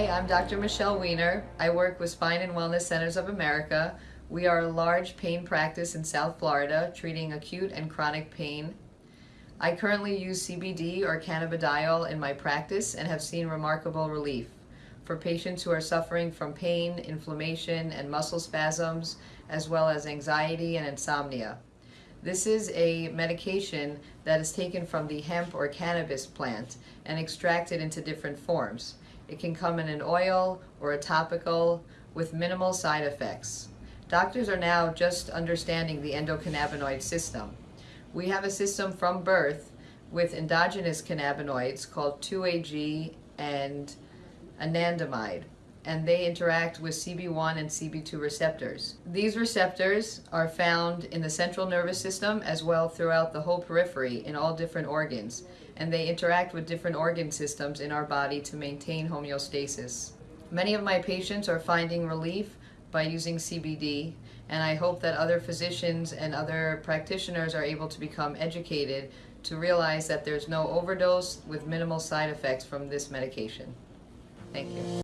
Hi, I'm Dr. Michelle Weiner. I work with Spine and Wellness Centers of America. We are a large pain practice in South Florida, treating acute and chronic pain. I currently use CBD or cannabidiol in my practice and have seen remarkable relief. For patients who are suffering from pain, inflammation, and muscle spasms, as well as anxiety and insomnia. This is a medication that is taken from the hemp or cannabis plant and extracted into different forms. It can come in an oil or a topical with minimal side effects. Doctors are now just understanding the endocannabinoid system. We have a system from birth with endogenous cannabinoids called 2-AG and anandamide and they interact with CB1 and CB2 receptors. These receptors are found in the central nervous system as well throughout the whole periphery in all different organs, and they interact with different organ systems in our body to maintain homeostasis. Many of my patients are finding relief by using CBD, and I hope that other physicians and other practitioners are able to become educated to realize that there's no overdose with minimal side effects from this medication. Thank you.